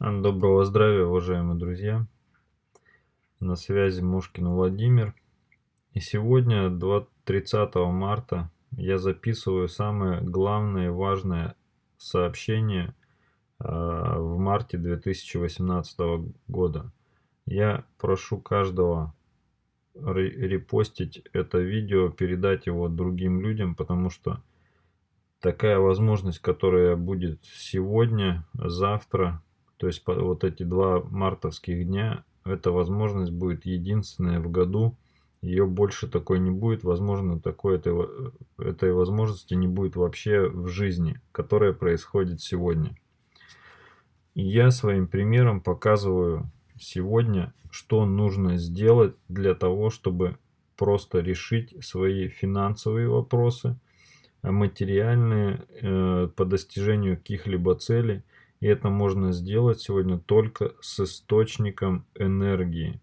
Доброго здравия, уважаемые друзья! На связи Мошкин Владимир. И сегодня, 30 марта, я записываю самое главное и важное сообщение а, в марте 2018 года. Я прошу каждого репостить это видео, передать его другим людям, потому что такая возможность, которая будет сегодня, завтра, то есть вот эти два мартовских дня, эта возможность будет единственная в году. Ее больше такой не будет. Возможно, такой этой, этой возможности не будет вообще в жизни, которая происходит сегодня. И я своим примером показываю сегодня, что нужно сделать для того, чтобы просто решить свои финансовые вопросы, материальные э, по достижению каких-либо целей – и это можно сделать сегодня только с источником энергии,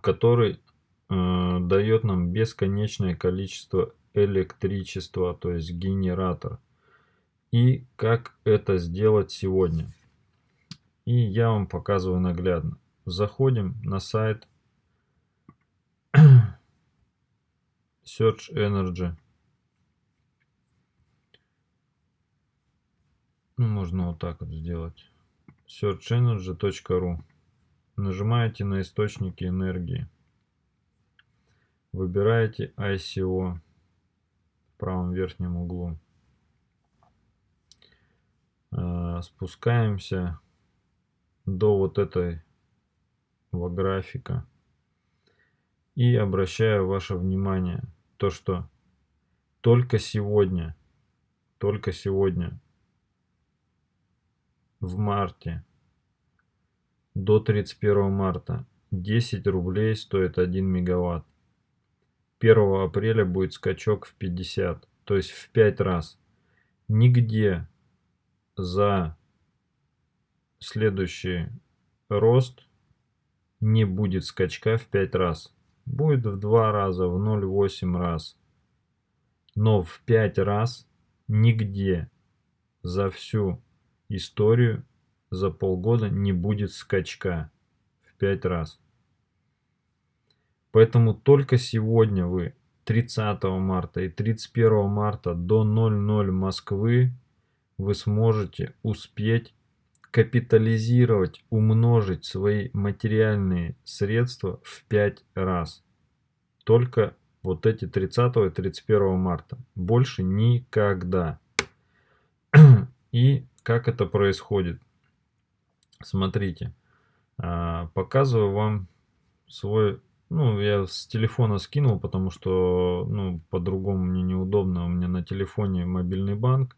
который э, дает нам бесконечное количество электричества, то есть генератор. И как это сделать сегодня. И я вам показываю наглядно. Заходим на сайт Search Energy. Ну, можно вот так вот сделать. searchenergy.ru Нажимаете на источники энергии. Выбираете ICO в правом верхнем углу. А, спускаемся до вот этой графика. И обращаю ваше внимание, то что только сегодня, только сегодня в марте до 31 марта 10 рублей стоит 1 мегаватт. 1 апреля будет скачок в 50, то есть в 5 раз. Нигде за следующий рост не будет скачка в 5 раз. Будет в 2 раза, в 0,8 раз. Но в 5 раз нигде за всю историю за полгода не будет скачка в 5 раз. Поэтому только сегодня вы 30 марта и 31 марта до 00 Москвы вы сможете успеть капитализировать, умножить свои материальные средства в 5 раз. Только вот эти 30 и 31 марта. Больше никогда. И как это происходит? Смотрите, а, показываю вам свой, ну, я с телефона скинул, потому что, ну, по-другому мне неудобно. У меня на телефоне мобильный банк.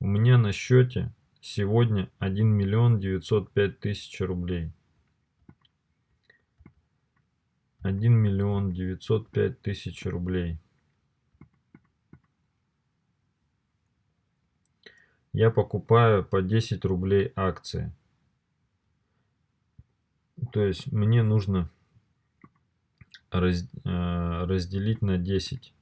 У меня на счете сегодня 1 миллион 905 тысяч рублей. 1 миллион 905 тысяч рублей. Я покупаю по 10 рублей акции. То есть мне нужно раз, э, разделить на 10.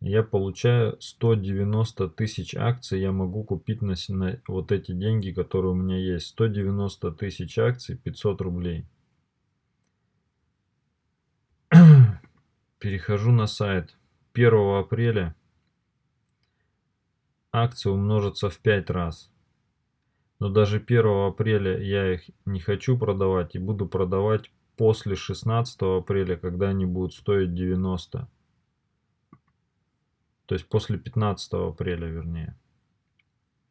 Я получаю 190 тысяч акций, я могу купить на, на вот эти деньги, которые у меня есть. 190 тысяч акций, 500 рублей. Перехожу на сайт. 1 апреля акции умножатся в 5 раз. Но даже 1 апреля я их не хочу продавать и буду продавать после 16 апреля, когда они будут стоить 90. То есть после 15 апреля, вернее.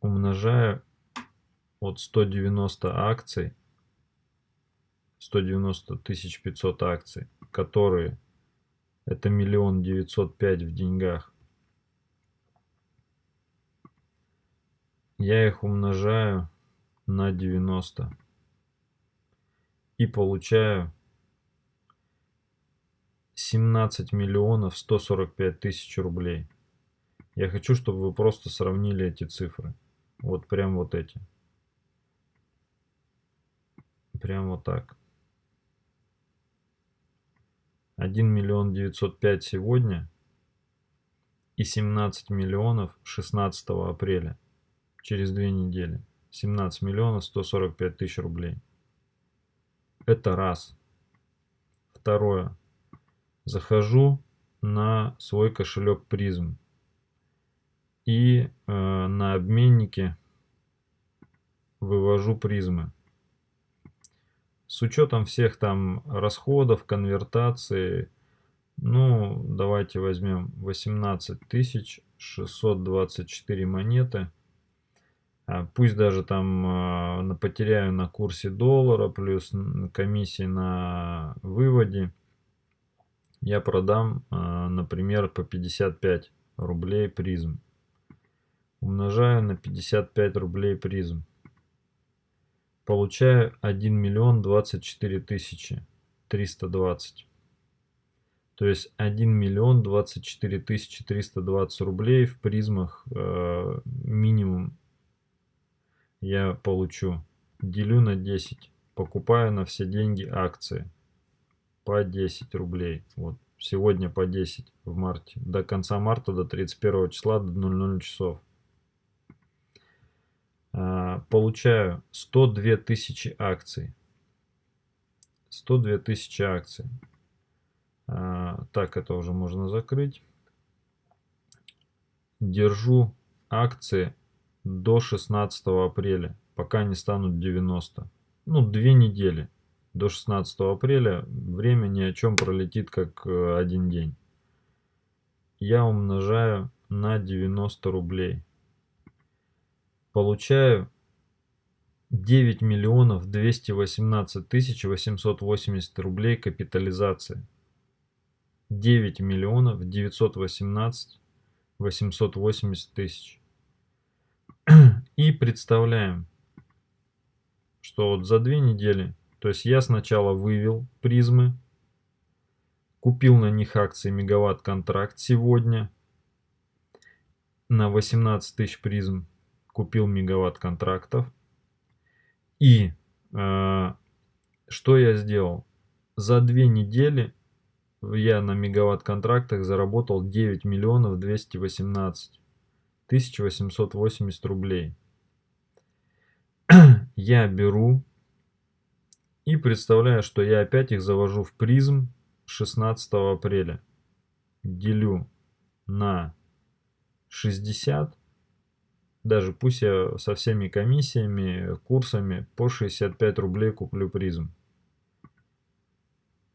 Умножаю от 190 акций, 190 тысяч 500 акций, которые это миллион девятьсот пять в деньгах. Я их умножаю на 90 и получаю 17 миллионов 145 тысяч рублей. Я хочу, чтобы вы просто сравнили эти цифры. Вот прям вот эти. Прям вот так. 1 миллион 905 сегодня и 17 миллионов 16 апреля через две недели. 17 миллионов 145 тысяч рублей. Это раз. Второе. Захожу на свой кошелек призм. И э, на обменнике вывожу призмы. С учетом всех там расходов, конвертации, ну, давайте возьмем 18 624 монеты. А пусть даже там э, потеряю на курсе доллара, плюс комиссии на выводе. Я продам, э, например, по 55 рублей призм. Умножаю на 55 рублей призм. Получаю 1 миллион 24 тысячи 320. То есть 1 миллион 24 тысячи 320 рублей в призмах э, минимум я получу. Делю на 10. Покупаю на все деньги акции. По 10 рублей. Вот. Сегодня по 10 в марте. До конца марта, до 31 числа, до 00 часов. А, получаю 102 тысячи акций. 102 тысячи акций. А, так, это уже можно закрыть. Держу акции до 16 апреля, пока не станут 90. Ну, две недели. До 16 апреля время ни о чем пролетит, как э, один день. Я умножаю на 90 рублей. Получаю 9 миллионов 218 тысяч 880 рублей капитализации. 9 миллионов 918 880 тысяч. И представляем, что вот за две недели, то есть я сначала вывел призмы, купил на них акции мегаватт контракт сегодня на 18 тысяч призм, купил мегаватт контрактов. И э, что я сделал? За две недели я на мегаватт контрактах заработал 9 миллионов 218 1880 рублей. я беру и представляю, что я опять их завожу в призм 16 апреля. Делю на 60, даже пусть я со всеми комиссиями, курсами по 65 рублей куплю призм.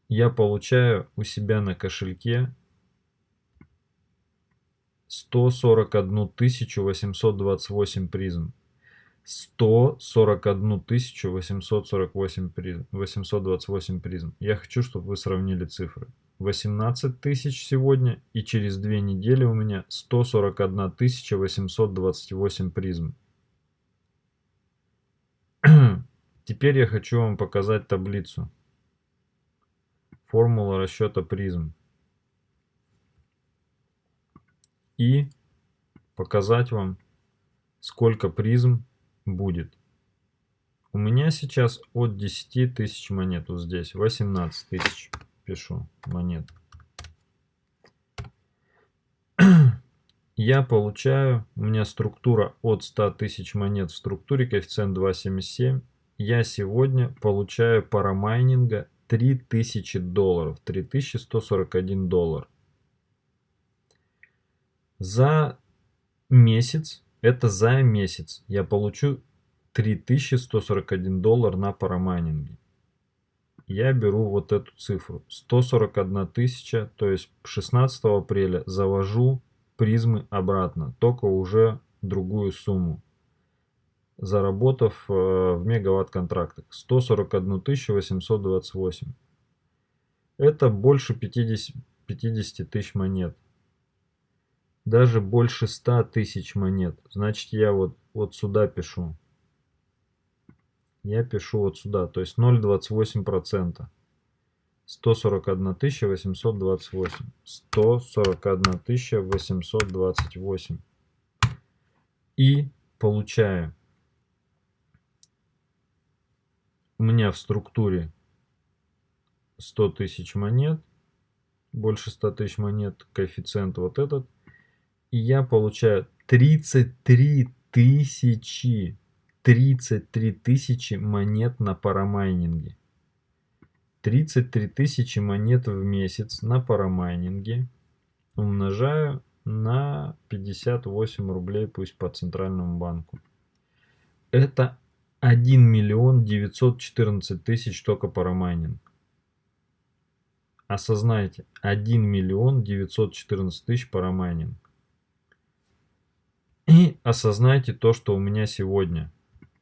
Я получаю у себя на кошельке 141 828 призм. 141 848 призм, 828 призм. Я хочу, чтобы вы сравнили цифры. 18 тысяч сегодня и через две недели у меня 141 828 призм. Теперь я хочу вам показать таблицу. Формула расчета призм. И показать вам, сколько призм будет. У меня сейчас от 10 тысяч монет вот здесь, 18 тысяч пишу монет. Я получаю, у меня структура от 100 тысяч монет в структуре, коэффициент 2,77. Я сегодня получаю парамайнинга 3000 долларов, 3141 доллар. За месяц, это за месяц, я получу 3141 доллар на парамайнинге. Я беру вот эту цифру. 141 тысяча, то есть 16 апреля завожу призмы обратно, только уже другую сумму, заработав э, в мегаватт контрактах. 141 828. Это больше 50, 50 тысяч монет даже больше 100 тысяч монет. Значит, я вот, вот сюда пишу. Я пишу вот сюда, то есть 0,28%. 141 828. 141 828. И получаю. У меня в структуре 100 тысяч монет. Больше 100 тысяч монет. Коэффициент вот этот и я получаю 33 тысячи 33 тысячи монет на парамайнинге. 33 тысячи монет в месяц на парамайнинге умножаю на 58 рублей, пусть по центральному банку. Это 1 миллион 914 тысяч только парамайнинг. Осознайте, 1 миллион 914 тысяч парамайнинг. И осознайте то, что у меня сегодня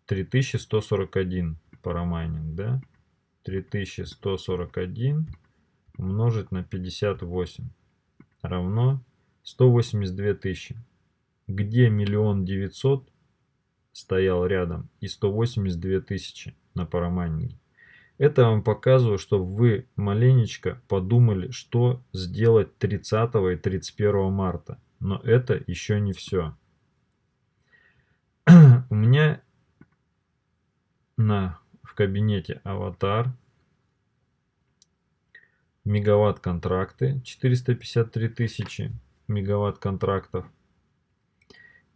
3141 парамайнинг, да? 3141 умножить на 58 равно 182 тысячи. Где миллион девятьсот стоял рядом и 182 тысячи на парамайнинге. Это вам показываю, чтобы вы маленечко подумали, что сделать 30 и 31 марта. Но это еще не все. Меня на, в кабинете аватар мегаватт контракты 453 тысячи мегаватт контрактов.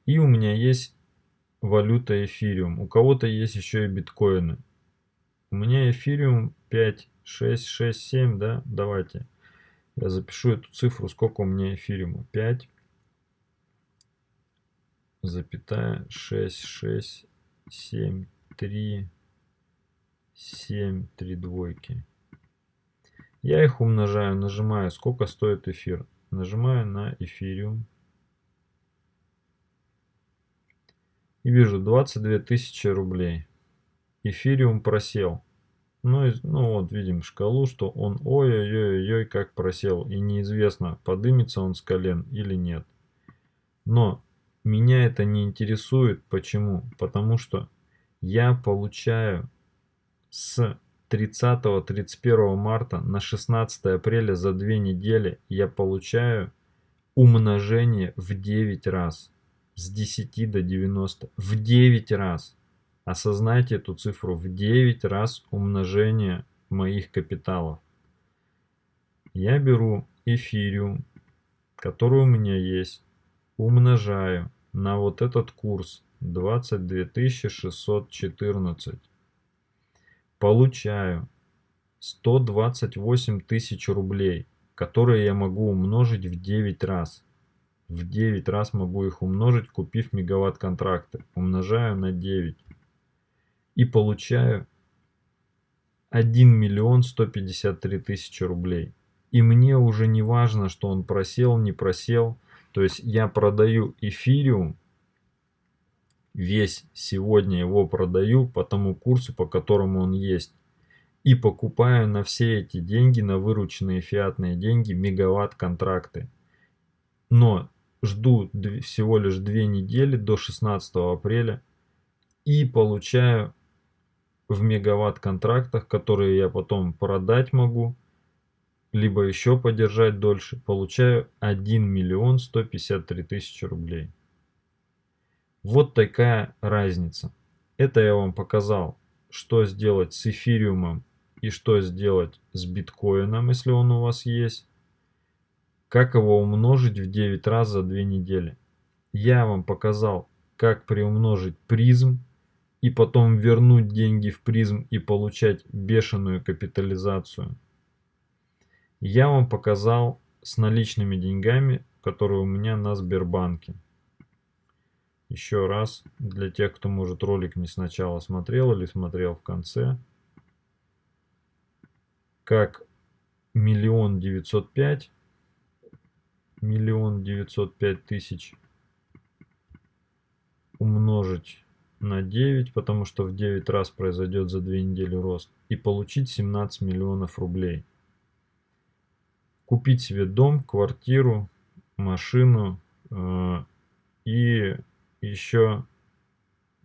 И у меня есть валюта эфириум. У кого-то есть еще и биткоины. У меня эфириум 5, 6, 6, 7, да? Давайте. Я запишу эту цифру, сколько у меня эфириума. 5, запятая, 6, 6, 7, 3, 7, 3 двойки. Я их умножаю, нажимаю, сколько стоит эфир. Нажимаю на эфириум. И вижу 22 тысячи рублей. Эфириум просел. Ну, ну вот видим шкалу, что он ой-ой-ой-ой как просел. И неизвестно, подымется он с колен или нет. Но меня это не интересует. Почему? Потому что я получаю с 30-31 марта на 16 апреля за две недели я получаю умножение в 9 раз. С 10 до 90. В 9 раз. Осознайте эту цифру. В 9 раз умножение моих капиталов. Я беру эфириум, который у меня есть, умножаю на вот этот курс 22 614 получаю 128 тысяч рублей, которые я могу умножить в 9 раз. В 9 раз могу их умножить, купив мегаватт контракты. Умножаю на 9. И получаю 1 миллион 153 тысячи рублей. И мне уже не важно, что он просел, не просел. То есть я продаю эфириум весь сегодня его продаю по тому курсу, по которому он есть. И покупаю на все эти деньги, на вырученные фиатные деньги, мегаватт контракты. Но жду всего лишь две недели до 16 апреля и получаю в мегаватт контрактах, которые я потом продать могу, либо еще подержать дольше, получаю 1 миллион 153 тысячи рублей. Вот такая разница. Это я вам показал, что сделать с эфириумом и что сделать с биткоином, если он у вас есть. Как его умножить в 9 раз за 2 недели. Я вам показал, как приумножить призм и потом вернуть деньги в призм и получать бешеную капитализацию. Я вам показал с наличными деньгами, которые у меня на Сбербанке. Еще раз, для тех, кто, может, ролик не сначала смотрел или смотрел в конце. Как миллион девятьсот пять, миллион девятьсот пять тысяч умножить на 9, потому что в 9 раз произойдет за 2 недели рост, и получить 17 миллионов рублей. Купить себе дом, квартиру, машину э, и еще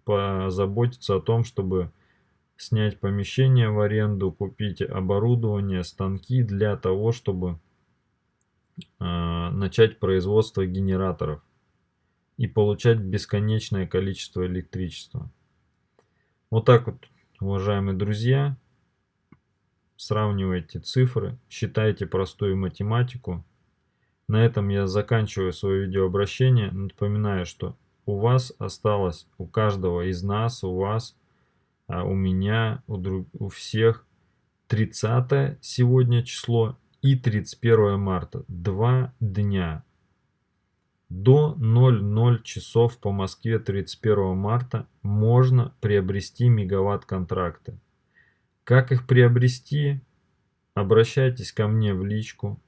позаботиться о том, чтобы снять помещение в аренду, купить оборудование, станки для того, чтобы э, начать производство генераторов и получать бесконечное количество электричества. Вот так вот, уважаемые друзья, сравнивайте цифры, считайте простую математику. На этом я заканчиваю свое видеообращение. Напоминаю, что у вас осталось, у каждого из нас, у вас, а у меня, у, друг, у всех 30 сегодня число и 31 марта. Два дня. До 00 часов по Москве 31 марта можно приобрести мегаватт-контракты. Как их приобрести? Обращайтесь ко мне в личку.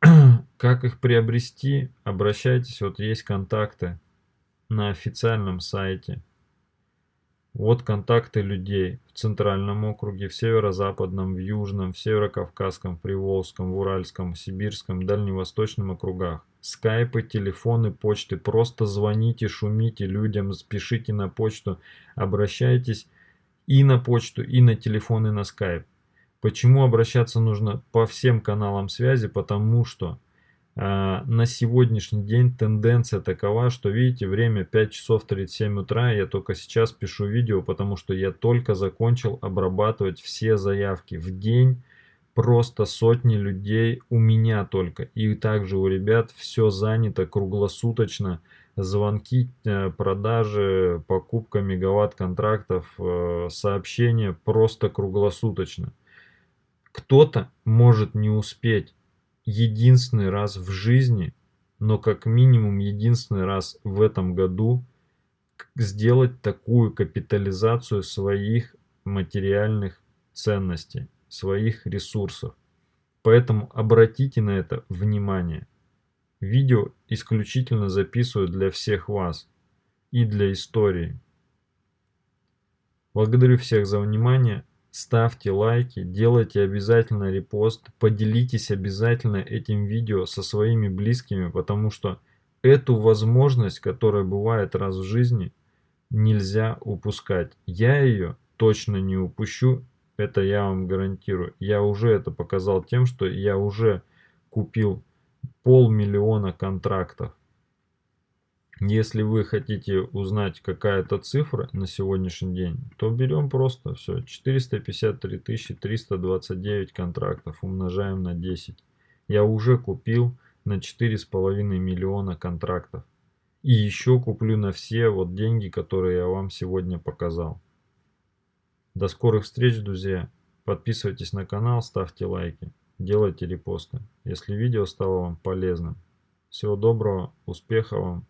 Как их приобрести? Обращайтесь, вот есть контакты на официальном сайте. Вот контакты людей в Центральном округе, в Северо-Западном, в Южном, в Северо-Кавказском, Приволжском, в Уральском, Сибирском, Дальневосточном округах. Скайпы, телефоны, почты. Просто звоните, шумите людям, спешите на почту, обращайтесь и на почту, и на телефон, и на скайп. Почему обращаться нужно по всем каналам связи? Потому что а, на сегодняшний день тенденция такова, что видите, время 5 часов 37 утра, я только сейчас пишу видео, потому что я только закончил обрабатывать все заявки в день, просто сотни людей у меня только, и также у ребят все занято круглосуточно, звонки, э, продажи, покупка мегаватт контрактов, э, сообщения просто круглосуточно. Кто-то может не успеть единственный раз в жизни, но как минимум единственный раз в этом году сделать такую капитализацию своих материальных ценностей, своих ресурсов. Поэтому обратите на это внимание. Видео исключительно записываю для всех вас и для истории. Благодарю всех за внимание ставьте лайки, делайте обязательно репост, поделитесь обязательно этим видео со своими близкими, потому что эту возможность, которая бывает раз в жизни, нельзя упускать. Я ее точно не упущу, это я вам гарантирую. Я уже это показал тем, что я уже купил полмиллиона контрактов. Если вы хотите узнать какая-то цифра на сегодняшний день, то берем просто все 453 329 контрактов умножаем на 10. Я уже купил на 4,5 миллиона контрактов. И еще куплю на все вот деньги, которые я вам сегодня показал. До скорых встреч, друзья. Подписывайтесь на канал, ставьте лайки, делайте репосты, если видео стало вам полезным. Всего доброго, успехов вам